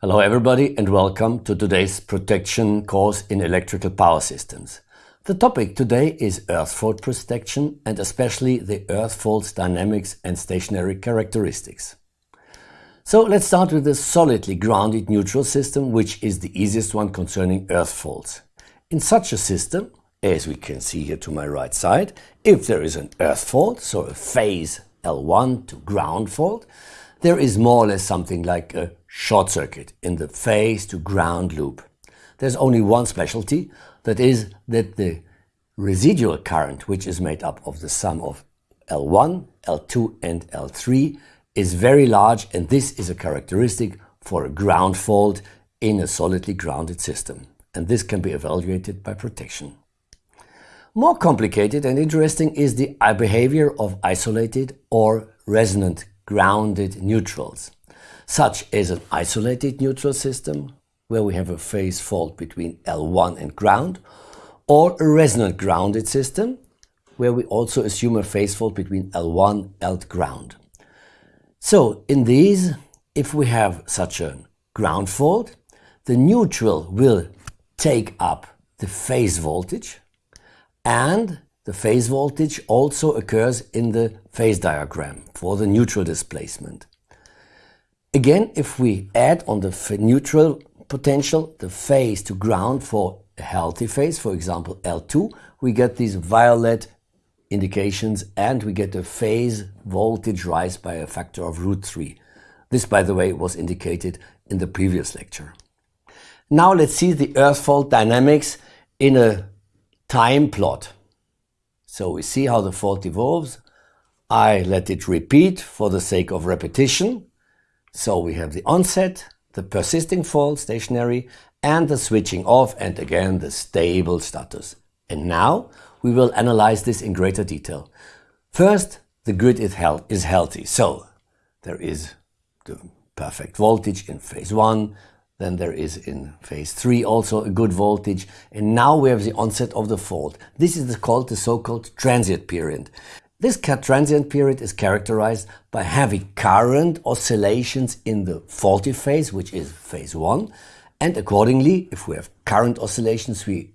Hello everybody and welcome to today's protection course in electrical power systems. The topic today is earth fault protection and especially the earth fault's dynamics and stationary characteristics. So let's start with the solidly grounded neutral system which is the easiest one concerning earth faults. In such a system, as we can see here to my right side, if there is an earth fault, so a phase L1 to ground fault, there is more or less something like a short circuit in the phase to ground loop. There's only one specialty, that is that the residual current, which is made up of the sum of L1, L2 and L3, is very large and this is a characteristic for a ground fault in a solidly grounded system. And this can be evaluated by protection. More complicated and interesting is the behavior of isolated or resonant grounded neutrals such as an isolated neutral system, where we have a phase fault between L1 and ground, or a resonant grounded system, where we also assume a phase fault between L1 and ground. So in these, if we have such a ground fault, the neutral will take up the phase voltage and the phase voltage also occurs in the phase diagram for the neutral displacement. Again, if we add on the neutral potential the phase to ground for a healthy phase, for example L2, we get these violet indications and we get a phase voltage rise by a factor of root 3. This, by the way, was indicated in the previous lecture. Now let's see the earth fault dynamics in a time plot. So we see how the fault evolves. I let it repeat for the sake of repetition. So we have the onset, the persisting fault, stationary, and the switching off, and again the stable status. And now we will analyze this in greater detail. First, the grid is, health, is healthy. So there is the perfect voltage in phase 1, then there is in phase 3 also a good voltage, and now we have the onset of the fault. This is called the so-called transient period. This transient period is characterized by heavy current oscillations in the faulty phase, which is phase 1, and accordingly, if we have current oscillations, we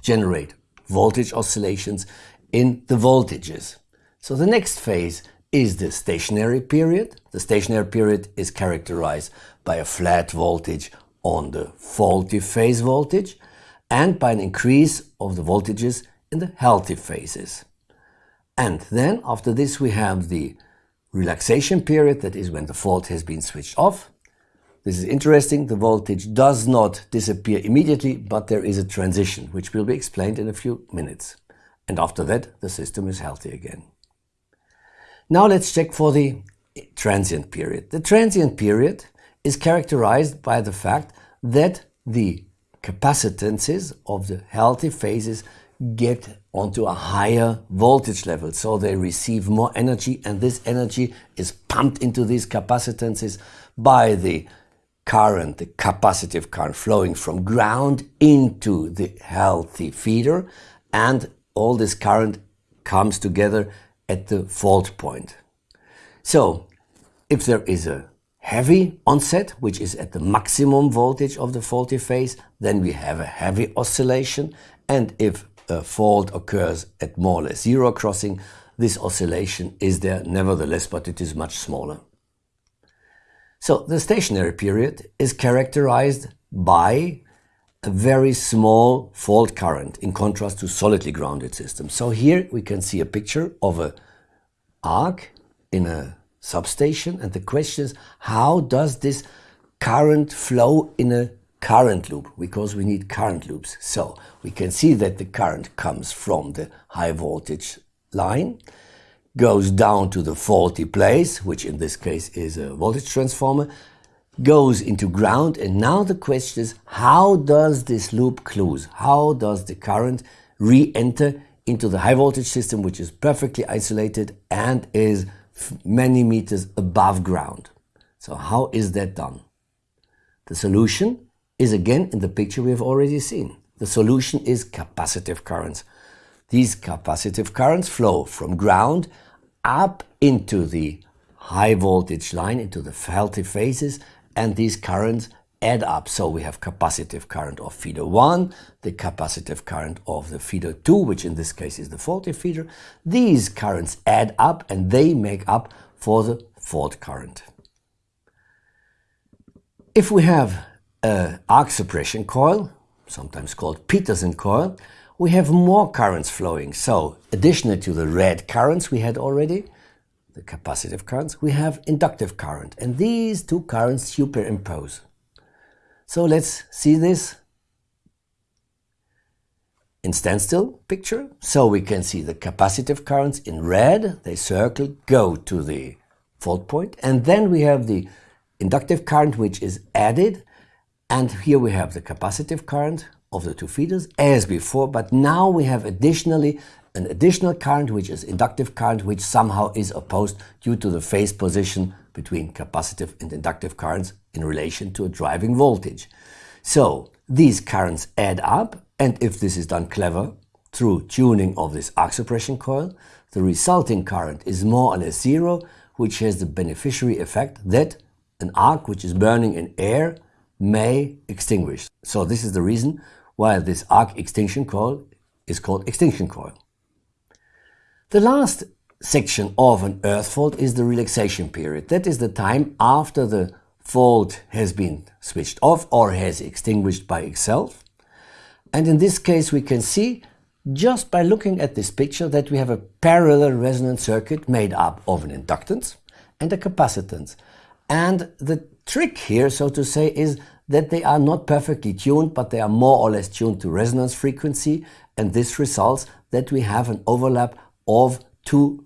generate voltage oscillations in the voltages. So the next phase is the stationary period. The stationary period is characterized by a flat voltage on the faulty phase voltage and by an increase of the voltages in the healthy phases. And then after this we have the relaxation period, that is when the fault has been switched off. This is interesting, the voltage does not disappear immediately, but there is a transition, which will be explained in a few minutes. And after that, the system is healthy again. Now let's check for the transient period. The transient period is characterized by the fact that the capacitances of the healthy phases get onto a higher voltage level. So they receive more energy and this energy is pumped into these capacitances by the current, the capacitive current flowing from ground into the healthy feeder and all this current comes together at the fault point. So if there is a heavy onset, which is at the maximum voltage of the faulty phase, then we have a heavy oscillation. And if a fault occurs at more or less zero crossing, this oscillation is there nevertheless, but it is much smaller. So the stationary period is characterized by a very small fault current in contrast to solidly grounded systems. So here we can see a picture of a arc in a substation and the question is how does this current flow in a current loop because we need current loops. So we can see that the current comes from the high voltage line, goes down to the faulty place, which in this case is a voltage transformer, goes into ground. And now the question is, how does this loop close? How does the current re-enter into the high voltage system, which is perfectly isolated and is many meters above ground? So how is that done? The solution is again in the picture we have already seen. The solution is capacitive currents. These capacitive currents flow from ground up into the high voltage line, into the healthy phases, and these currents add up. So we have capacitive current of feeder 1, the capacitive current of the feeder 2, which in this case is the faulty feeder. These currents add up and they make up for the fault current. If we have an arc suppression coil, sometimes called Petersen coil, we have more currents flowing. So additionally to the red currents we had already, the capacitive currents, we have inductive current. And these two currents superimpose. So let's see this in standstill picture. So we can see the capacitive currents in red, they circle, go to the fault point. And then we have the inductive current which is added. And here we have the capacitive current of the two feeders as before, but now we have additionally an additional current, which is inductive current, which somehow is opposed due to the phase position between capacitive and inductive currents in relation to a driving voltage. So these currents add up, and if this is done clever, through tuning of this arc suppression coil, the resulting current is more or less zero, which has the beneficiary effect that an arc which is burning in air may extinguish. So this is the reason why this arc extinction coil is called extinction coil. The last section of an earth fault is the relaxation period. That is the time after the fault has been switched off or has extinguished by itself. And in this case we can see just by looking at this picture that we have a parallel resonant circuit made up of an inductance and a capacitance. And the trick here, so to say, is that they are not perfectly tuned, but they are more or less tuned to resonance frequency, and this results that we have an overlap of two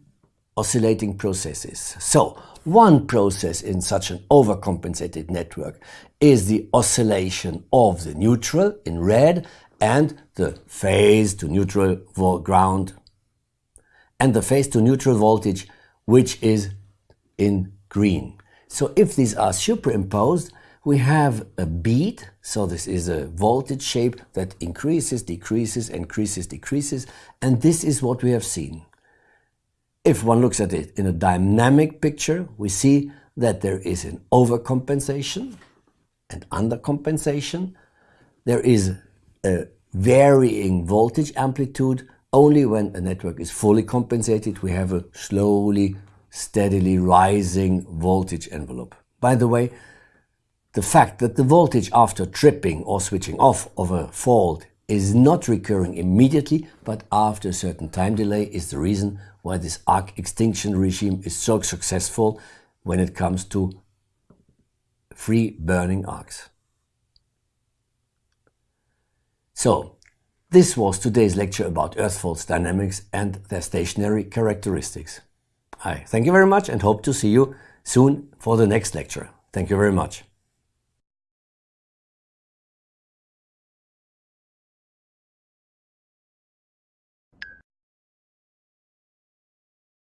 oscillating processes. So, one process in such an overcompensated network is the oscillation of the neutral in red and the phase to neutral ground and the phase to neutral voltage which is in green. So if these are superimposed, we have a beat, so this is a voltage shape that increases, decreases, increases, decreases, and this is what we have seen. If one looks at it in a dynamic picture, we see that there is an overcompensation and undercompensation. There is a varying voltage amplitude. Only when a network is fully compensated, we have a slowly, steadily rising voltage envelope. By the way, the fact that the voltage after tripping or switching off of a fault is not recurring immediately, but after a certain time delay is the reason why this arc extinction regime is so successful when it comes to free burning arcs. So, this was today's lecture about earth faults dynamics and their stationary characteristics. I thank you very much and hope to see you soon for the next lecture. Thank you very much.